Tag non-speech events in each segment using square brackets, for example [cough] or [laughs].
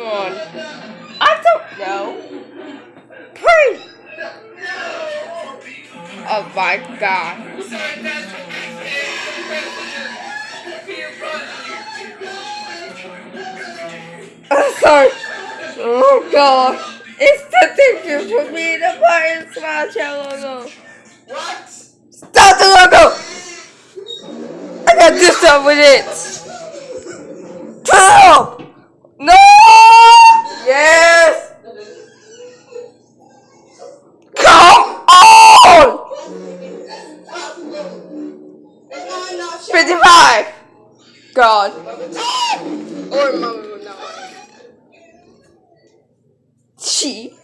I don't know. Please. Oh my god. I'm sorry. Oh god. It's the picture for me to buy and smash logo. What? Stop the logo! I got this up with it. Stop! No! Yes! Come on! 55! God. Or mama would not She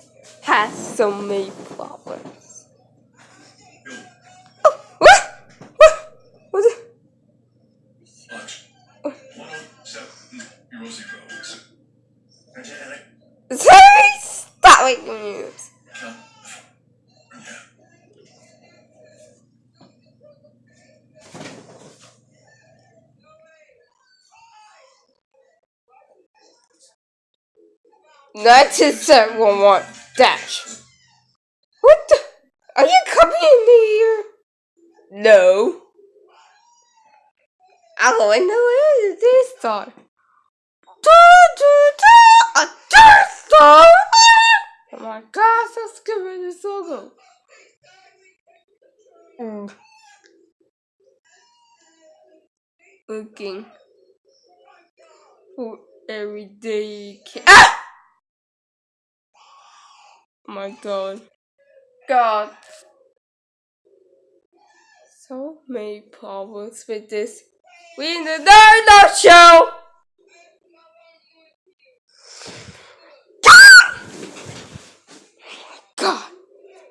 has so many problems. 92711 dash. What the? Are you coming in here? No. Oh, I know it is this star. A Death Star! Oh my gosh, that's giving me so good. Mm. Looking for everyday. Ah! Oh my god. God. So many problems with this. We in the Naruto show! God! God.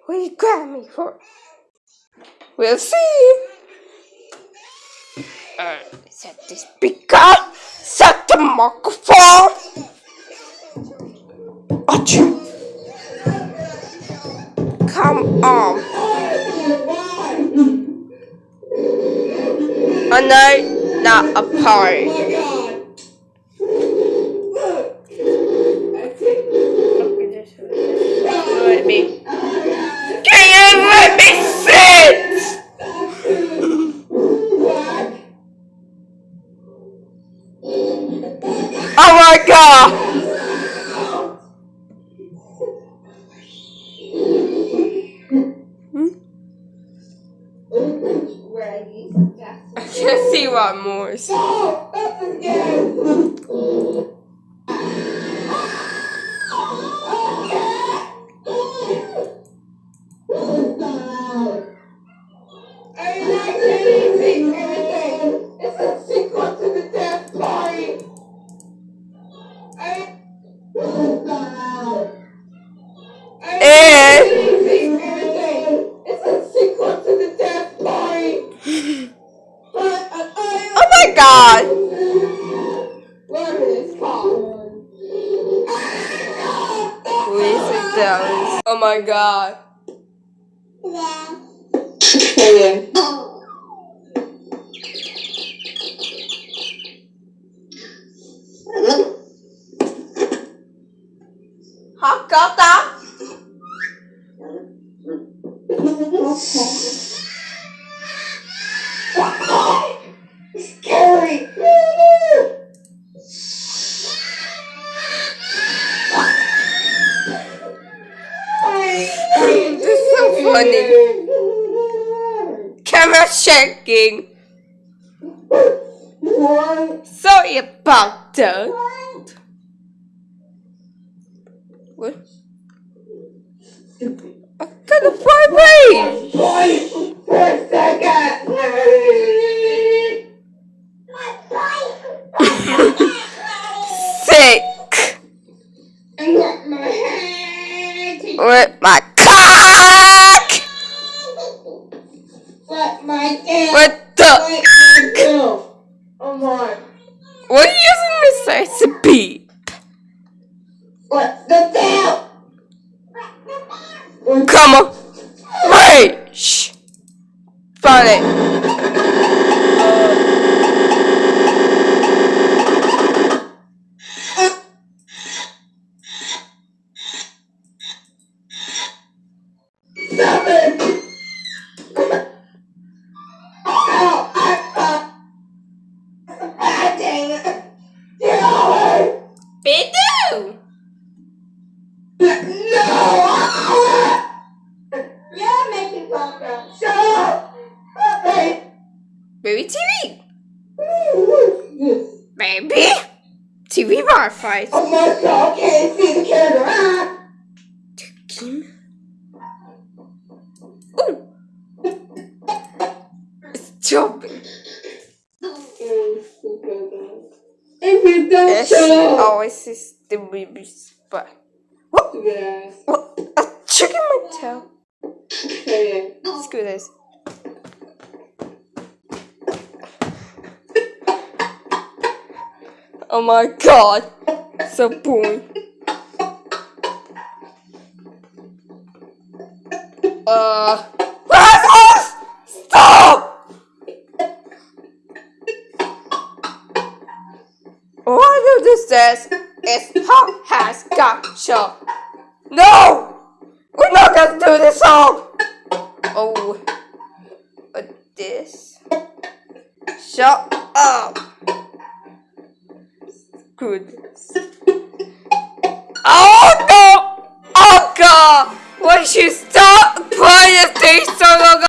What you grab me for? We'll see. Uh, set the speaker. Set the microphone. Achoo. Come um, on. A night, not a party. Can't see what more. [laughs] Oh my god. Hakata? Scary. Funny. Camera shaking. Sorry about that. What? I got a vibration. Let my tail. Oh my. What are you using this as a beep? What the hell? Come on. Wait. Shh. Found it. Bar fight. Oh my god, I can't see the camera. Ah! Kim. Oh. Stop. If you don't shut up. always is the baby's butt. What? Yes. What? A chicken my tail. Okay. Screw this. Oh my god. So boring. Uh. Rasmus! Stop! What do this says is Hot has got show. No! We're not gonna do this song! Oh. But this. Shut up! Good. Oh no! Oh god! Why you stop playing this thing so long?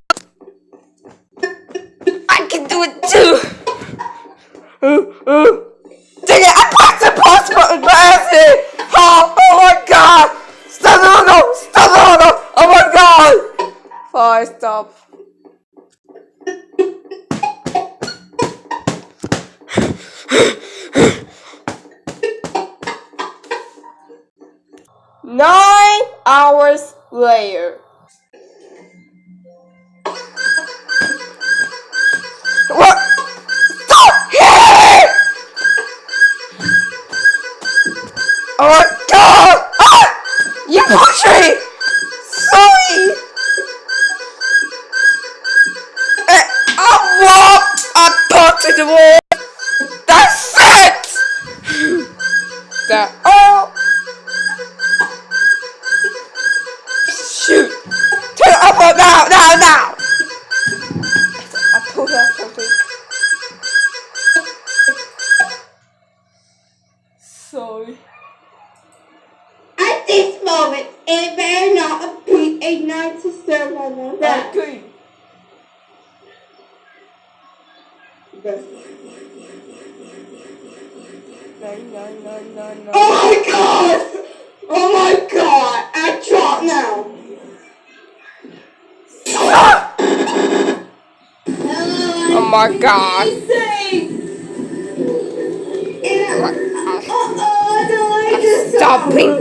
I can do it too! Uh, uh. Nine hours later. What? Stop here! Oh my god! Ah! You pushed me! Shoot! Turn it up on now, now, now! I pulled out something. Sorry. At this moment, it may not be a night to serve on one back. Okay. Nine, nine, nine, nine, nine. Oh my god! Oh my god! I drop now! My god. Uh-oh, I don't like this Stopping.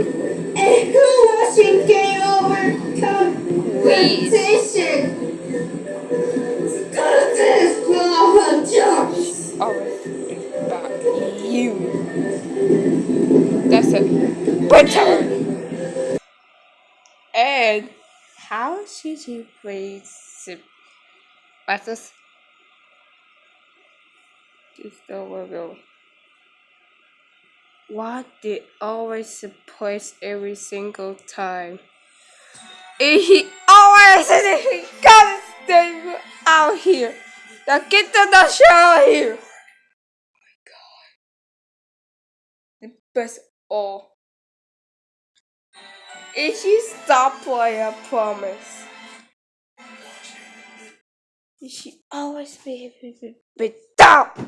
Watching game over Please. competition? Go to this floor, jumps. Alright. Back. You. That's it. Better. Uh, and how should you phrase it? Butters. Just over go. What did always place every single time? He always he gotta stay out here. Now get the the out here. Oh my god. The best all. If you stop playing, I promise. Should always be to be stop.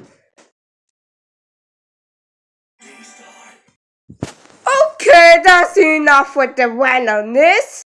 Okay, that's enough with the randomness.